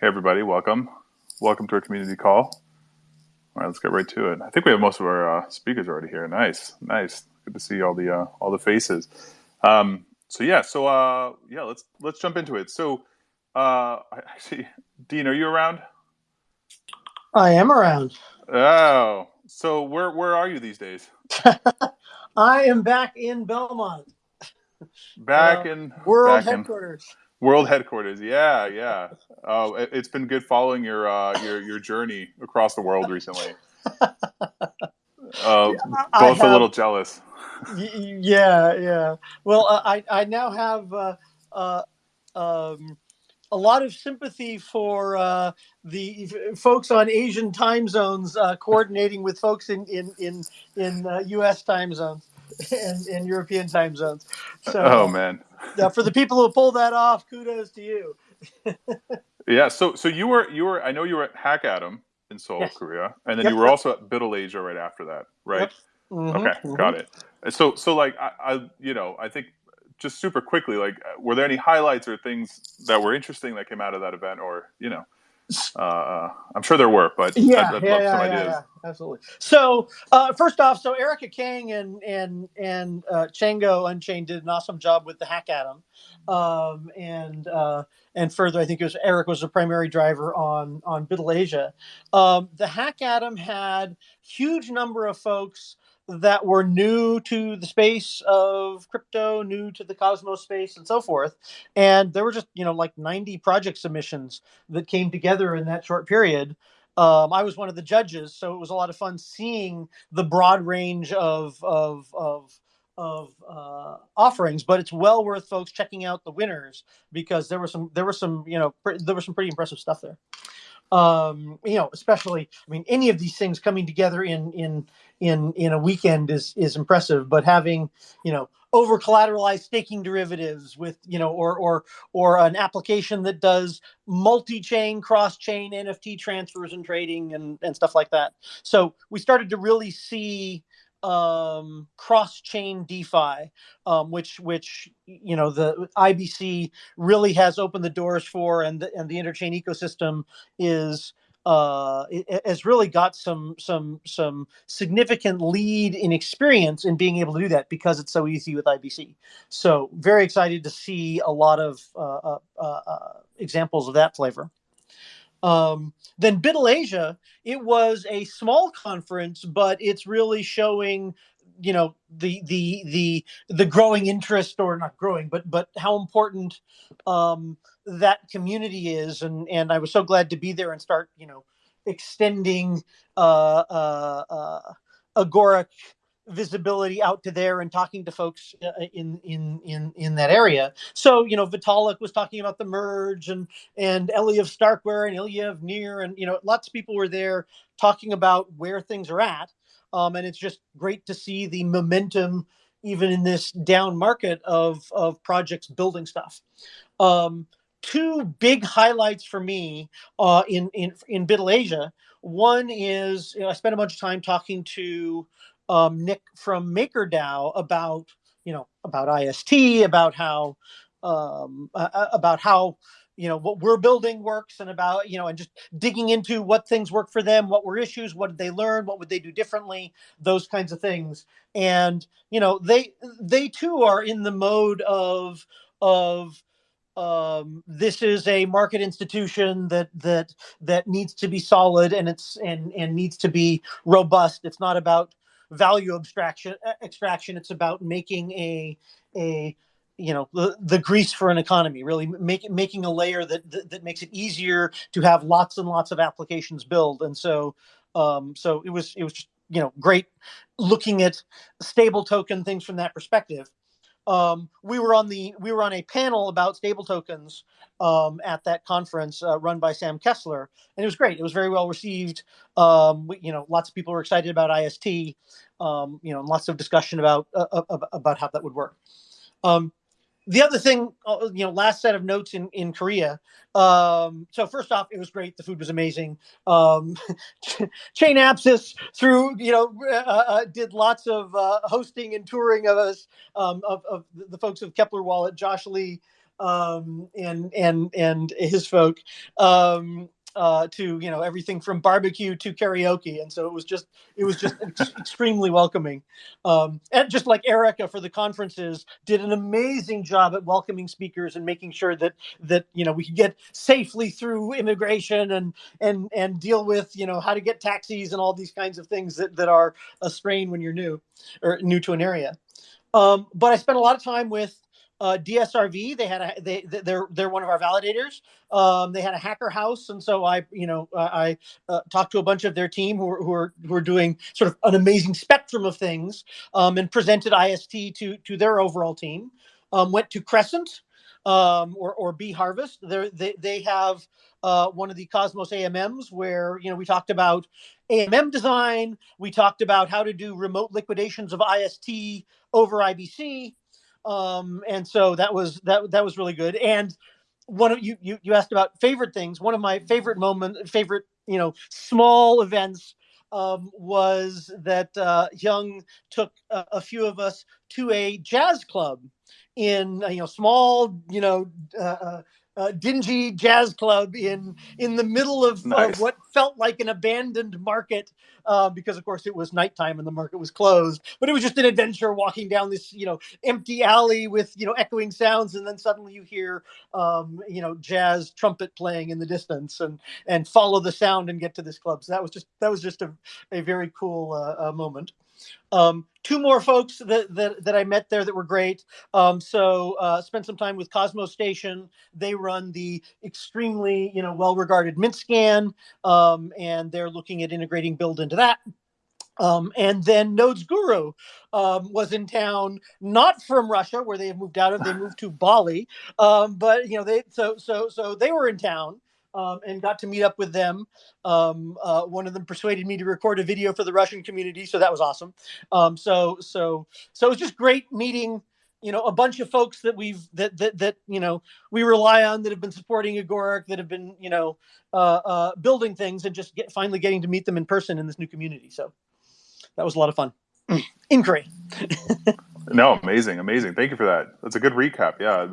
Hey, everybody, welcome. Welcome to our community call. All right, let's get right to it. I think we have most of our uh, speakers already here. Nice, nice. Good to see all the uh, all the faces. Um, so yeah, so uh, yeah, let's let's jump into it. So uh, actually, Dean, are you around? I am around. Oh, so where where are you these days? I am back in Belmont. Back Uh, in World back headquarters. World headquarters. Yeah, yeah. Oh, it, it's been good following your uh, your your journey across the world recently. Uh, both a little jealous. Yeah, yeah. Well, uh, I I now have uh, uh, um, a lot of sympathy for uh, the folks on Asian time zones uh, coordinating with folks in in in in uh, U.S. time zones and, and European time zones. So, Oh man. Uh, for the people who pulled that off, kudos to you. Yeah. So so you were you were I know you were at Hack Atom in Seoul, Yes. Korea, and then Yep, you were yep. also at BUIDL Asia right after that, right? Yep. Mhm, Okay, mhm. got it. So so like I, I you know I think just super quickly like were there any highlights or things that were interesting that came out of that event or you know uh, uh, I'm sure there were but yeah, I'd, I'd yeah, love yeah, some yeah, ideas. yeah, absolutely. So uh, first off, so Erica Kang and and and uh, Chango Unchained did an awesome job with the Hack Atom, um, and uh, and further, I think it was Eric was the primary driver on on BUIDL Asia. Um, the Hack Atom had huge number of folks that were new to the space of crypto, new to the Cosmos space, and so forth. And there were just you know like ninety project submissions that came together in that short period. Um, I was one of the judges, so it was a lot of fun seeing the broad range of of of of uh, offerings. But it's well worth folks checking out the winners because there were some there were some you know pre- there was some pretty impressive stuff there. Um, you know, especially I mean, any of these things coming together in in in in a weekend is is impressive. But having you know over collateralized staking derivatives with you know or or or an application that does multi-chain cross-chain nft transfers and trading and, and stuff like that so we started to really see um, cross-chain defi um, which which you know the ibc really has opened the doors for and the, and the interchain ecosystem is uh, has really got some some some significant lead in experience in being able to do that because it's so easy with IBC. So very excited to see a lot of uh, uh, uh, uh, examples of that flavor. Um, then BUIDL Asia, it was a small conference, but it's really showing, you know, the the the the growing interest, or not growing, but but how important um, that community is, and and I was so glad to be there and start, you know, extending uh, uh, uh, agoric visibility out to there and talking to folks uh, in in in in that area. So you know, Vitalik was talking about the merge, and and Eliev Starkware and Illia of Near, and you know, lots of people were there talking about where things are at. Um, and it's just great to see the momentum, even in this down market of of projects building stuff. Um, two big highlights for me uh, in in in BUIDL Asia. One is you know, I spent a bunch of time talking to um, Nick from MakerDAO about you know about IST, about how um, uh, uh, about how you know what we're building works, and about you know and just digging into what things work for them, what were issues, what did they learn, what would they do differently, those kinds of things. And you know they they too are in the mode of of um, this is a market institution that that that needs to be solid and it's and and needs to be robust. It's not about value abstraction uh, extraction. It's about making a a you know the, the grease for an economy really make, making a layer that, that that makes it easier to have lots and lots of applications build and so um so it was it was just you know great looking at stable token things from that perspective um, we were on the we were on a panel about stable tokens um, at that conference uh, run by Sam Kessler, and it was great. It was very well received. Um, we, you know, lots of people were excited about IST. Um, you know, lots of discussion about uh, uh, about how that would work. The other thing, uh, you know, last set of notes in in Korea. Um, so first off, it was great. The food was amazing. Um, Chainapsis through, you know, uh, uh, did lots of uh, hosting and touring of us um, of, of the folks of Keplr Wallet. Josh Lee um, and and and his folk. Um, uh, to you know everything from barbecue to karaoke, and so it was just it was just ex- extremely welcoming. Um, and just like Erica for the conferences did an amazing job at welcoming speakers and making sure that that you know we could get safely through immigration and and and deal with you know how to get taxis and all these kinds of things that that are a strain when you're new or new to an area. Um, but I spent a lot of time with uh, DSRV. They had a they they're they're one of our validators. Um, they had a hacker house, and so I you know I uh, talked to a bunch of their team who are, who are who are doing sort of an amazing spectrum of things, um, and presented IST to to their overall team. Um, went to Crescent um, or or B Harvest. They're, they they have uh, one of the Cosmos AMMs where you know we talked about AMM design. We talked about how to do remote liquidations of IST over IBC um, and so that was that that was really good. And one of you you you asked about favorite things. One of my favorite moment, favorite you know small events um, was that uh, Young took a, a, few of us to a jazz club in you know small you know uh, uh uh, dingy jazz club in in the middle of nice. uh, what felt like an abandoned market uh, because of course it was nighttime and the market was closed. But it was just an adventure walking down this you know empty alley with you know echoing sounds and then suddenly you hear um, you know jazz trumpet playing in the distance and and follow the sound and get to this club. So that was just that was just a, a very cool uh, uh, moment um, two more folks that, that, that I met there that were great. Um, so uh, spent some time with Cosmostation. They run the extremely you know well regarded Mintscan, um, and they're looking at integrating BLD into that. Um, and then Nodes Guru um, was in town, not from Russia, where they have moved out of. They moved to Bali, um, but you know they so so so they were in town um, and got to meet up with them. Um, uh, one of them persuaded me to record a video for the Russian community, so that was awesome. Um, so so so it was just great meeting you know a bunch of folks that we've that that that you know we rely on that have been supporting Agoric that have been you know uh, uh, building things and just get finally getting to meet them in person in this new community. So that was a lot of fun. Inquiry. no, amazing, amazing. Thank you for that. That's a good recap. Yeah,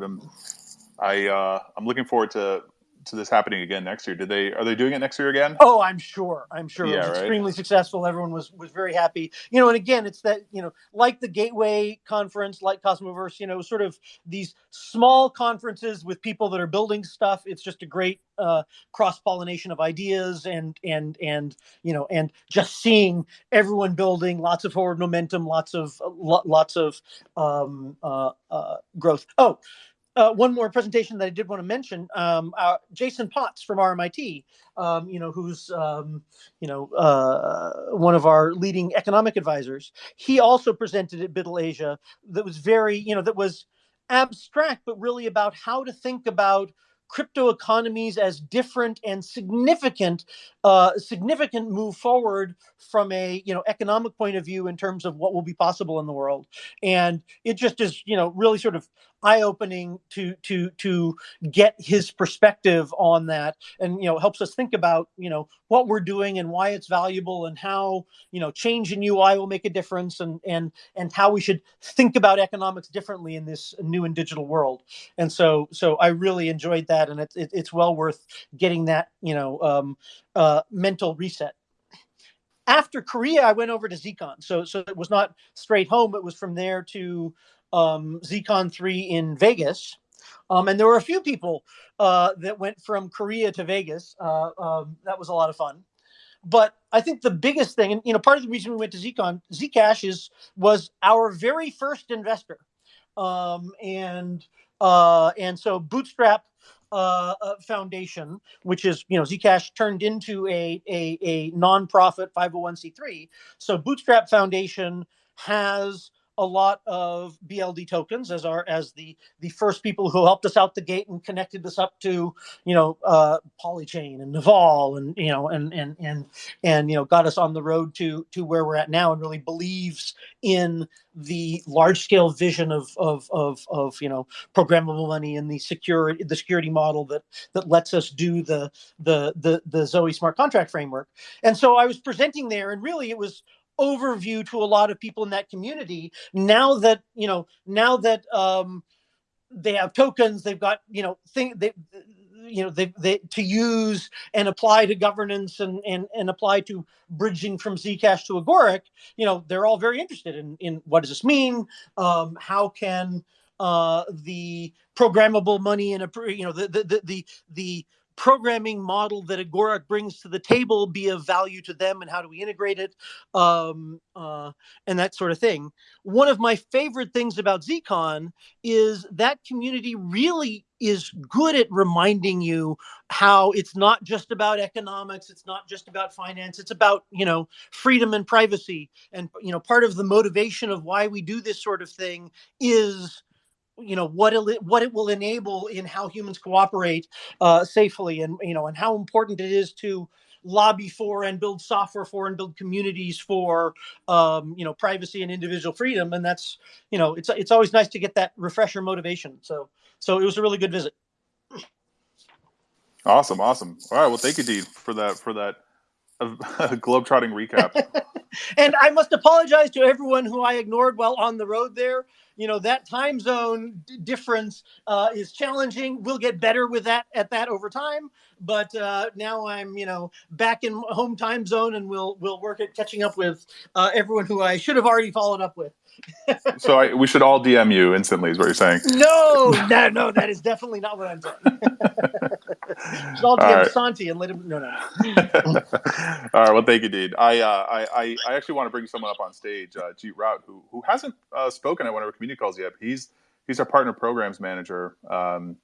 I uh, I'm looking forward to to this happening again next year. Did they are they doing it next year again? Oh, I'm sure. I'm sure yeah, it was right? extremely successful. Everyone was was very happy. You know, and again, it's that you know, like the Gateway conference, like Cosmoverse, you know, sort of these small conferences with people that are building stuff. It's just a great uh, cross pollination of ideas and and and you know, and just seeing everyone building lots of forward momentum, lots of lots of um, uh, uh, growth. Oh uh, one more presentation that I did want to mention. Um, uh, Jason Potts from RMIT, um, you know, who's um, you know uh, one of our leading economic advisors. He also presented at BUIDL Asia that was very, you know, that was abstract, but really about how to think about crypto economies as different and significant uh, significant move forward from a you know economic point of view in terms of what will be possible in the world and it just is you know really sort of eye opening to to to get his perspective on that and you know helps us think about you know what we're doing and why it's valuable and how you know change in UI will make a difference and and and how we should think about economics differently in this new and digital world and so so I really enjoyed that and it's it, it's well worth getting that you know um, uh, mental reset after Korea, I went over to ZCon. So so it was not straight home. It was from there to um, ZCon 3 in Vegas. Um, and there were a few people uh, that went from Korea to Vegas. Uh, um, that was a lot of fun. But I think the biggest thing, and you know, part of the reason we went to ZCon, Zcash is was our very first investor, um, and uh, and so Bootstrap uh, uh, Foundation, which is you know Zcash turned into a a, a nonprofit 501c3. So Bootstrap Foundation has a lot of BLD tokens as our as the the first people who helped us out the gate and connected us up to you know uh, Polychain and Naval and you know and and and and you know got us on the road to to where we're at now and really believes in the large scale vision of of of of you know programmable money and the security the security model that that lets us do the the the the Zoe smart contract framework. And so I was presenting there and really it was overview to a lot of people in that community now that you know now that um, they have tokens. They've got you know thing they you know they, they to use and apply to governance and and and apply to bridging from Zcash to Agoric. You know they're all very interested in in what does this mean? Um, how can uh, the programmable money and a you know the the the the, the programming model that Agoric brings to the table be of value to them and how do we integrate it um, uh, and that sort of thing. One of my favorite things about ZCon is that community really is good at reminding you how it's not just about economics it's not just about finance it's about you know freedom and privacy and you know part of the motivation of why we do this sort of thing is you know what it what it will enable in how humans cooperate uh, safely and you know and how important it is to lobby for and build software for and build communities for um, you know privacy and individual freedom. And that's you know it's it's always nice to get that refresher motivation. So so it was a really good visit. Awesome awesome. All right well thank you dean for that for that uh, globetrotting recap and i must apologize to everyone who i ignored while on the road there you know that time zone d- difference uh, is challenging. We'll get better with that at that over time. But uh, now I'm you know back in home time zone, and we'll we'll work at catching up with uh, everyone who I should have already followed up with. so I, we should all DM you instantly, is what you're saying? No, no, no, that is definitely not what I'm saying. Should all DM right. Santi and let him. No, no. all right. Well, thank you, Dean. I, uh, I, I actually want to bring someone up on stage, uh, Jeet Rout, who who hasn't uh, spoken at one of our community calls yet. He's he's our partner programs manager. Um,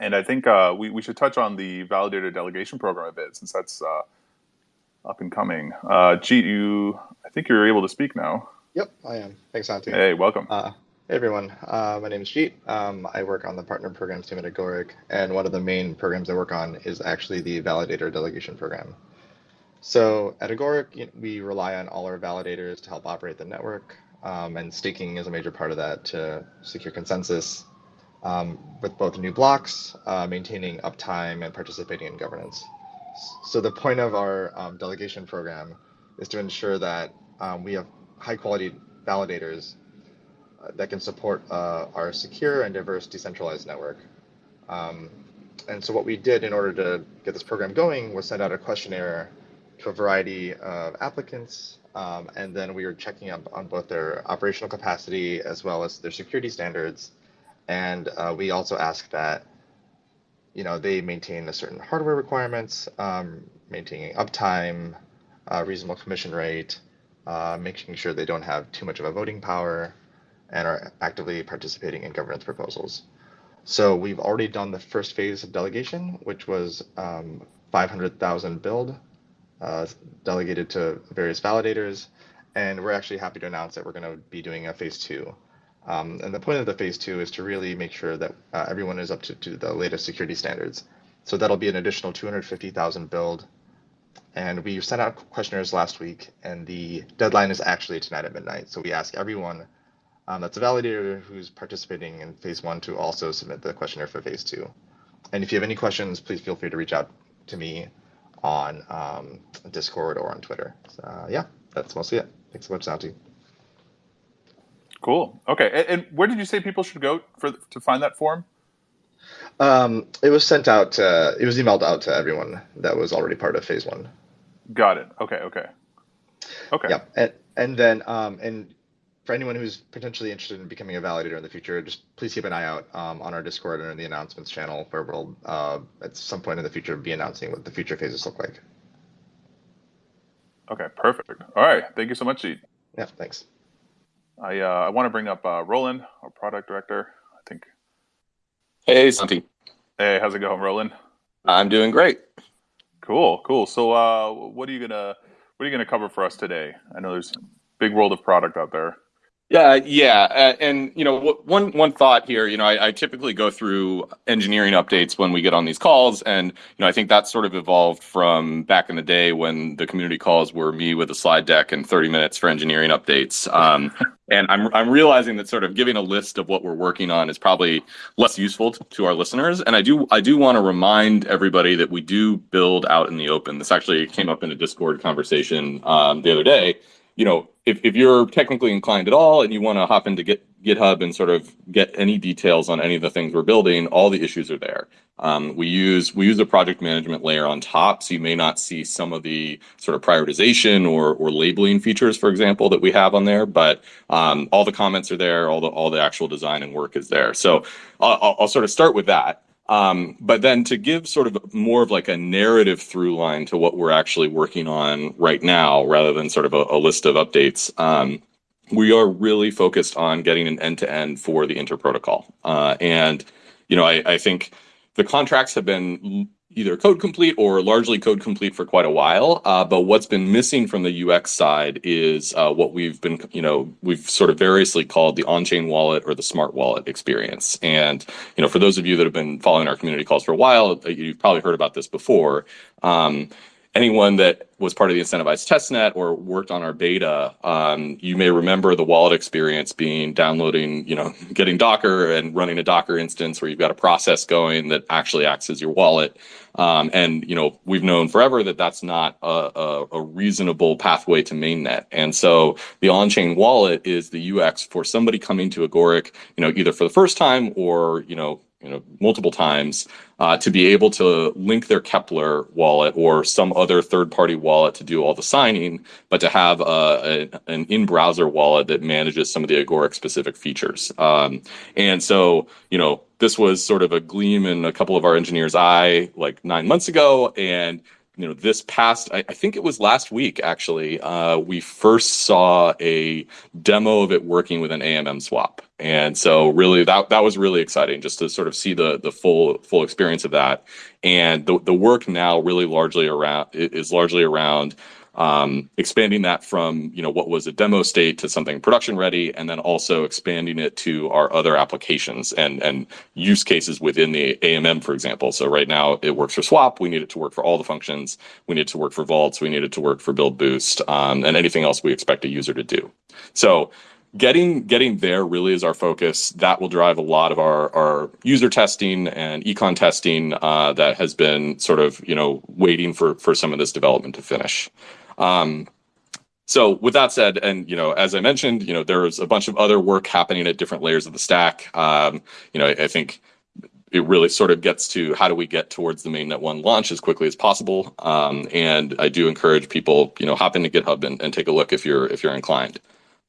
and I think uh, we, we should touch on the validator delegation program a bit since that's uh, up and coming. Uh, Jeet, you, I think you're able to speak now. Yep, I am. Thanks, Santi. Hey, welcome. Uh, hey, everyone. Uh, my name is Jeet. Um, I work on the partner programs team at Agoric, and one of the main programs I work on is actually the validator delegation program. So at Agoric, we rely on all our validators to help operate the network, um, and staking is a major part of that to secure consensus um, with both new blocks, uh, maintaining uptime, and participating in governance. So the point of our um, delegation program is to ensure that um, we have high quality validators that can support uh, our secure and diverse decentralized network. Um, and so what we did in order to get this program going was send out a questionnaire to a variety of applicants, um, and then we were checking up on both their operational capacity as well as their security standards. And uh, we also asked that you know they maintain a certain hardware requirements, um, maintaining uptime, uh, reasonable commission rate, uh, making sure they don't have too much of a voting power and are actively participating in governance proposals. So we've already done the first phase of delegation, which was um, 500,000 BLD uh, delegated to various validators. And we're actually happy to announce that we're going to be doing a phase two. Um, and the point of the phase two is to really make sure that uh, everyone is up to, to the latest security standards. So that'll be an additional 250,000 BLD and we sent out questionnaires last week, and the deadline is actually tonight at midnight. So we ask everyone um, that's a validator who's participating in phase one to also submit the questionnaire for phase two. And if you have any questions, please feel free to reach out to me on um, Discord or on Twitter. So, uh, yeah, that's mostly it. Thanks so much, Santi. Cool. Okay. And, and, where did you say people should go for to find that form? Um, it was sent out. It was emailed out to everyone that was already part of phase one. Got it. Okay. Okay. Okay. Yeah, and and then um, and for anyone who's potentially interested in becoming a validator in the future, just please keep an eye out um, on our Discord and in the announcements channel, where we'll uh, at some point in the future be announcing what the future phases look like. Okay, perfect. All right, thank you so much, Jeet. Yeah, thanks. I uh, I want to bring up uh, Roland, our product director. I think. Hey, Santi. Hey, how's it going, Roland? I'm doing great. Cool, cool. So, uh, what are you gonna what are you gonna cover for us today? I know there's a big world of product out there. Yeah, yeah, uh, and you know, one one thought here. You know, I, I, typically go through engineering updates when we get on these calls, and you know, I think that sort of evolved from back in the day when the community calls were me with a slide deck and 30 minutes for engineering updates. Um, and I'm I'm realizing that sort of giving a list of what we're working on is probably less useful to, to our listeners. And I do I do want to remind everybody that we do build out in the open. This actually came up in a Discord conversation um, the other day. You know if, if you're technically inclined at all and you want to hop into Git, GitHub and sort of get any details on any of the things we're building, all the issues are there. Um, we use we use a project management layer on top, so you may not see some of the sort of prioritization or or labeling features, for example, that we have on there. But um, all the comments are there, all the all the actual design and work is there. So I'll, I'll sort of start with that. Um, but then to give sort of more of like a narrative through line to what we're actually working on right now, rather than sort of a, a list of updates, um, we are really focused on getting an end to end for the inter protocol. Uh, and, you know, I, I think the contracts have been either code complete or largely code complete for quite a while. Uh, but what's been missing from the UX side is uh, what we've been, you know, we've sort of variously called the on-chain wallet or the smart wallet experience. And you know, for those of you that have been following our community calls for a while, uh, you've probably heard about this before. Um, anyone that was part of the incentivized testnet or worked on our beta, um, you may remember the wallet experience being downloading, you know, getting Docker and running a Docker instance where you've got a process going that actually acts as your wallet. Um, and you know, we've known forever that that's not a, a, a reasonable pathway to mainnet. And so the on-chain wallet is the UX for somebody coming to Agoric, you know, either for the first time or you know you know multiple times uh, to be able to link their Keplr wallet or some other third-party wallet to do all the signing, but to have uh, a, an in-browser wallet that manages some of the Agoric specific features. Um, and so, you know, this was sort of a gleam in a couple of our engineers' eye like nine months ago, and you know this past I, I, think it was last week actually uh, we first saw a demo of it working with an AMM swap and so really that that was really exciting just to sort of see the the full full experience of that and the, the work now really largely around is largely around um, expanding that from you know what was a demo state to something production ready, and then also expanding it to our other applications and and use cases within the AMM, for example. So right now it works for Swap. We need it to work for all the functions. We need it to work for Vaults. We need it to work for BLD Boost um, and anything else we expect a user to do. So getting getting there really is our focus. That will drive a lot of our our user testing and econ testing uh, that has been sort of you know waiting for for some of this development to finish. Um, so with that said, and you know, as I mentioned, you know, there's a bunch of other work happening at different layers of the stack. Um, you know, I, I, think it really sort of gets to how do we get towards the mainnet one launch as quickly as possible. Um, and I do encourage people, you know, hop into GitHub and, and take a look if you're if you're inclined.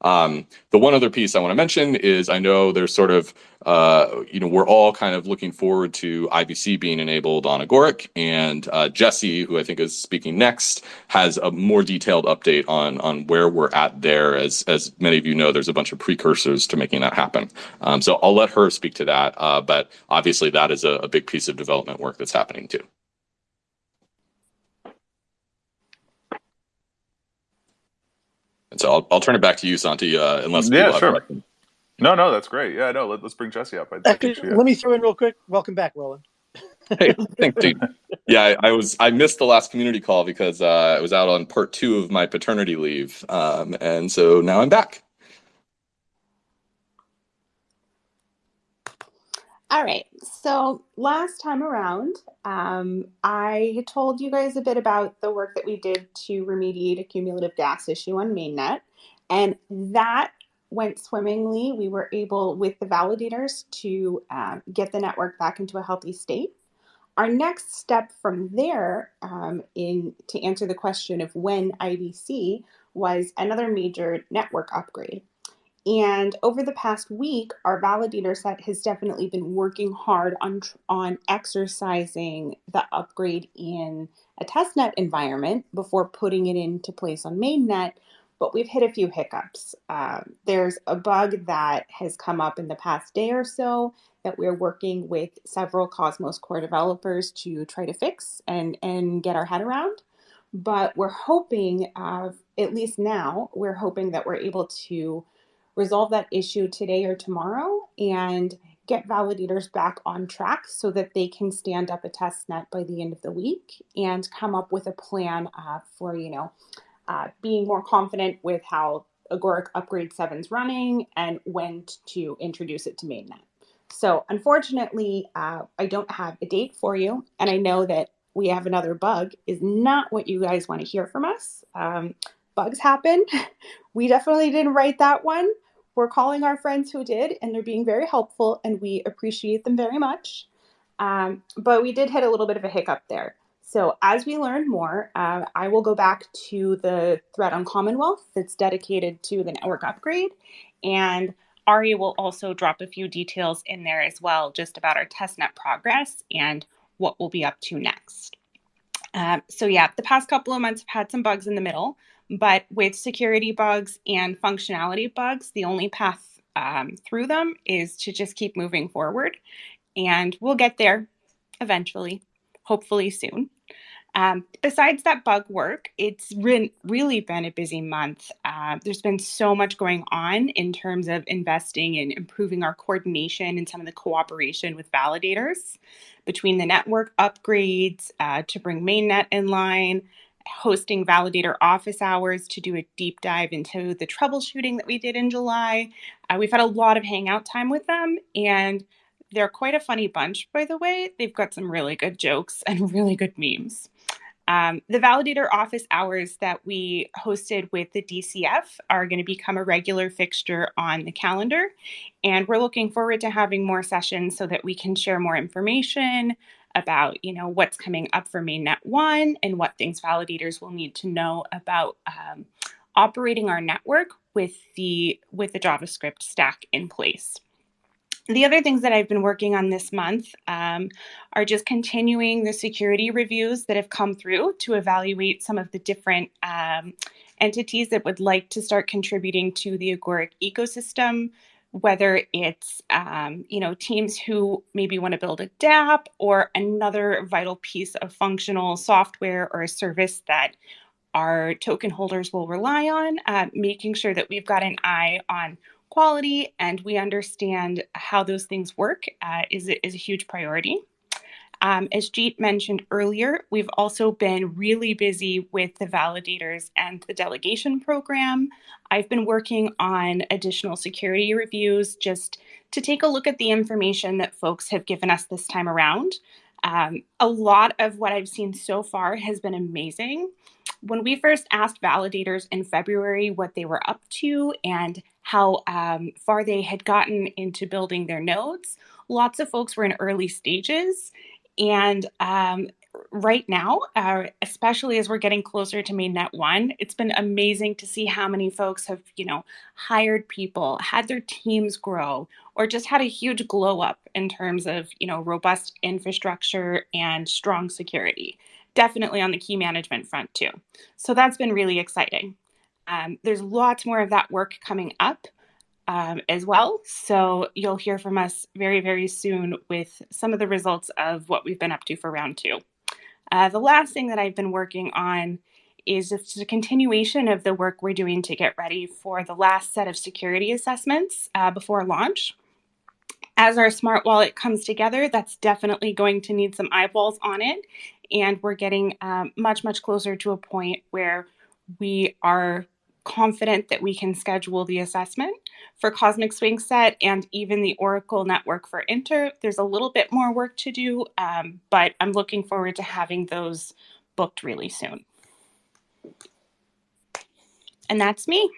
Um, the one other piece I want to mention is I know there's sort of, uh, you know, we're all kind of looking forward to IBC being enabled on Agoric, and uh, Jesse, who I think is speaking next, has a more detailed update on on where we're at there. As as many of you know, there's a bunch of precursors to making that happen. Um, so I'll let her speak to that, uh, but obviously that is a, a big piece of development work that's happening too. And so I'll, I'll turn it back to you, Santi, uh, unless yeah, sure. No, no, that's great. Yeah, no, let, us bring Jesse up. I, Actually, she, let me throw in real quick. Welcome back, Roland. hey, thanks, dude. Yeah, I, I, was I missed the last community call because uh, I was out on part two of my paternity leave, um, and so now I'm back. All right. So last time around, um, I told you guys a bit about the work that we did to remediate a cumulative gas issue on mainnet, and that went swimmingly. We were able, with the validators, to uh, get the network back into a healthy state. Our next step from there, um, in to answer the question of when IBC was another major network upgrade. And over the past week, our validator set has definitely been working hard on, on exercising the upgrade in a testnet environment before putting it into place on mainnet. But we've hit a few hiccups. Uh, there's a bug that has come up in the past day or so that we're working with several Cosmos core developers to try to fix and, and get our head around. But we're hoping, uh, at least now, we're hoping that we're able to resolve that issue today or tomorrow and get validators back on track so that they can stand up a test net by the end of the week and come up with a plan uh, for, you know, uh, being more confident with how Agoric Upgrade 7 is running and when to introduce it to mainnet. So unfortunately, uh, I don't have a date for you, and I know that we have another bug is not what you guys want to hear from us. Um, bugs happen. We definitely didn't write that one. We're calling our friends who did, and they're being very helpful, and we appreciate them very much. Um, but we did hit a little bit of a hiccup there. So as we learn more, uh, I will go back to the thread on Commonwealth that's dedicated to the network upgrade, and Ari will also drop a few details in there as well, just about our testnet progress and what we'll be up to next. Um, so yeah, the past couple of months have had some bugs in the middle, but with security bugs and functionality bugs, the only path um, through them is to just keep moving forward. And we'll get there eventually, hopefully soon. Um, besides that bug work, it's re- really been a busy month. Uh, there's been so much going on in terms of investing and improving our coordination and some of the cooperation with validators between the network upgrades uh, to bring mainnet in line, hosting validator office hours to do a deep dive into the troubleshooting that we did in July. Uh, we've had a lot of hangout time with them, and they're quite a funny bunch, by the way. They've got some really good jokes and really good memes. Um, the validator office hours that we hosted with the DCF are going to become a regular fixture on the calendar. And we're looking forward to having more sessions so that we can share more information about, you know, what's coming up for mainnet one and what things validators will need to know about um, operating our network with the with the JavaScript stack in place. The other things that I've been working on this month um, are just continuing the security reviews that have come through to evaluate some of the different um, entities that would like to start contributing to the Agoric ecosystem, whether it's um, you know teams who maybe want to build a DApp or another vital piece of functional software or a service that our token holders will rely on, uh, making sure that we've got an eye on quality and we understand how those things work uh, is, is a huge priority. Um, as Jeet mentioned earlier, we've also been really busy with the validators and the delegation program. I've been working on additional security reviews just to take a look at the information that folks have given us this time around. Um, a lot of what I've seen so far has been amazing. When we first asked validators in February what they were up to and how um, far they had gotten into building their nodes, lots of folks were in early stages. And um, right now, uh, especially as we're getting closer to mainnet one, it's been amazing to see how many folks have, you know, hired people, had their teams grow, or just had a huge glow up in terms of, you know, robust infrastructure and strong security. Definitely on the key management front too. So that's been really exciting. Um, there's lots more of that work coming up um, as well. So you'll hear from us very, very soon with some of the results of what we've been up to for round two. Uh, the last thing that I've been working on is just a continuation of the work we're doing to get ready for the last set of security assessments uh, before launch. As our smart wallet comes together, that's definitely going to need some eyeballs on it. And we're getting um, much, much closer to a point where we are confident that we can schedule the assessment. For Cosmic Swing Set and even the Oracle Network for Inter, there's a little bit more work to do, um, but I'm looking forward to having those booked really soon. And that's me.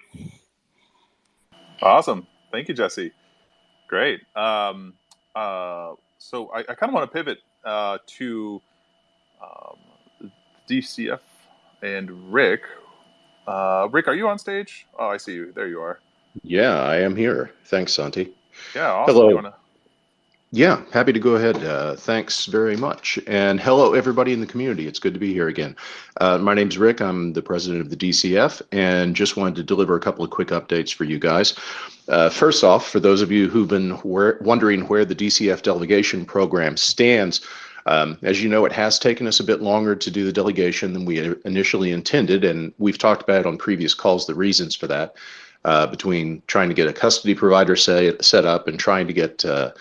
Awesome. Thank you, Jesse. Great. Um, uh, so I, I kind of want to pivot uh, to um, DCF and Rick. Uh, Rick, are you on stage? Oh, I see you. There you are. Yeah, I am here. Thanks, Santi. Yeah, awesome. Hello. Wanna... Yeah, happy to go ahead. Uh, thanks very much. And hello, everybody in the community. It's good to be here again. Uh, my name's Rick. I'm the president of the DCF and just wanted to deliver a couple of quick updates for you guys. Uh, first off, for those of you who've been where, wondering where the DCF delegation program stands, um, as you know, it has taken us a bit longer to do the delegation than we initially intended, and we've talked about on previous calls the reasons for that. Uh, between trying to get a custody provider say, set up and trying to get uh,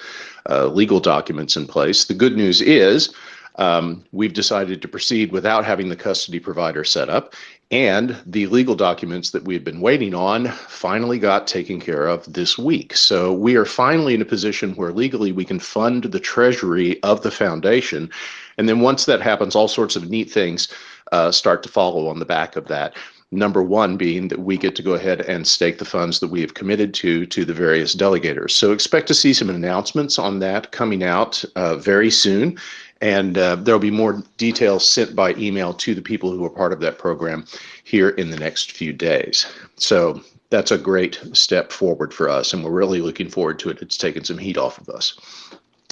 uh, legal documents in place. The good news is um, we've decided to proceed without having the custody provider set up, and the legal documents that we had been waiting on finally got taken care of this week. So we are finally in a position where legally we can fund the treasury of the foundation. And then once that happens, all sorts of neat things uh, start to follow on the back of that. Number one being that we get to go ahead and stake the funds that we have committed to to the various delegators. So expect to see some announcements on that coming out uh, very soon. And uh, there'll be more details sent by email to the people who are part of that program here in the next few days. So that's a great step forward for us, and we're really looking forward to it. It's taken some heat off of us.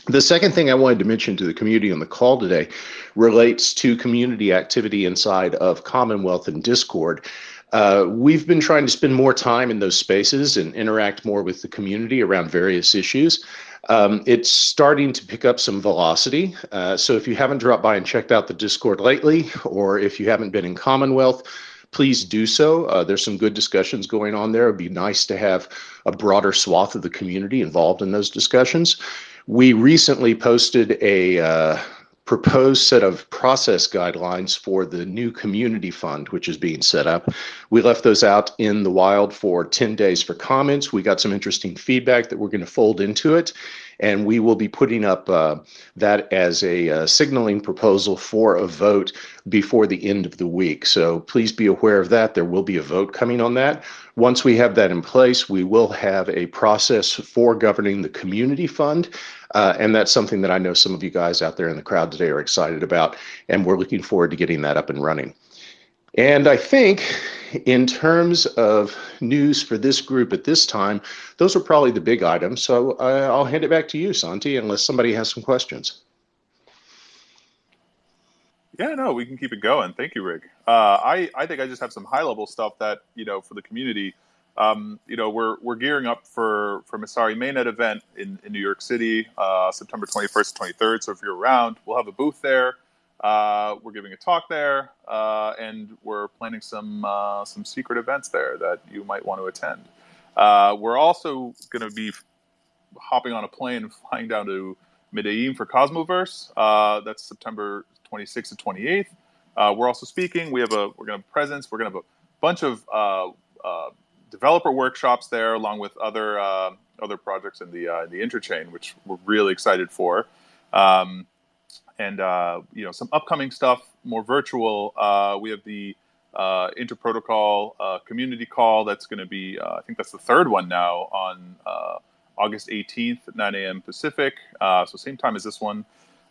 The second thing I wanted to mention to the community on the call today relates to community activity inside of Commonwealth and Discord. Uh, we've been trying to spend more time in those spaces and interact more with the community around various issues. Um, it's starting to pick up some velocity. Uh, so if you haven't dropped by and checked out the Discord lately, or if you haven't been in Commonwealth, please do so. Uh, there's some good discussions going on there. It'd be nice to have a broader swath of the community involved in those discussions. We recently posted a uh, proposed set of process guidelines for the new community fund, which is being set up. We left those out in the wild for 10 days for comments. We got some interesting feedback that we're going to fold into it. And we will be putting up uh, that as a uh, signaling proposal for a vote before the end of the week. So please be aware of that. There will be a vote coming on that. Once we have that in place, we will have a process for governing the community fund. Uh, and that's something that I know some of you guys out there in the crowd today are excited about. And we're looking forward to getting that up and running. And I think in terms of news for this group at this time, those are probably the big items. So uh, I'll hand it back to you, Santi, unless somebody has some questions. Yeah, no, we can keep it going. Thank you, Rick. Uh, I, I think I just have some high level stuff that, you know, for the community. Um, you know, we're, we're gearing up for, for Messari Mainnet event in, in New York City, uh, September 21st to 23rd. So if you're around, we'll have a booth there. Uh, we're giving a talk there, uh, and we're planning some uh, some secret events there that you might want to attend. Uh, we're also going to be hopping on a plane and flying down to Medellin for Cosmoverse. Uh, that's September 26th to 28th. Uh, we're also speaking. We have a we're going to presence. We're going to have a bunch of developer workshops there, along with other other projects in the in the interchain, which we're really excited for. Um, and uh, you know some upcoming stuff more virtual. Uh, we have the uh, interprotocol uh, community call that's going to be uh, I think that's the third one now on uh, August 18th at 9 a.m. Pacific. so same time as this one.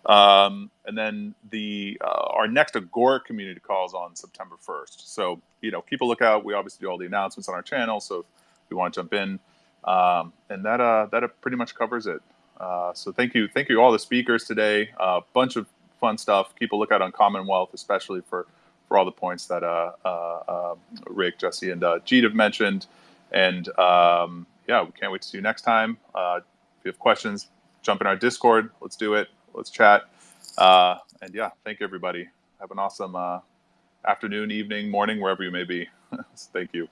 Um, and then the our next Agora community call is on September 1st. So you know keep a lookout. We obviously do all the announcements on our channel. So if you want to jump in, um, and that that pretty much covers it. Uh, so thank you, thank you all the speakers today. A uh, bunch of fun stuff. Keep a lookout on Commonwealth, especially for for all the points that uh, uh Rick, Jesse, and uh, Jeet have mentioned. And um, yeah, we can't wait to see you next time. if you have questions, jump in our Discord. Let's do it. Let's chat. and yeah, thank you everybody. Have an awesome afternoon, evening, morning, wherever you may be. thank you.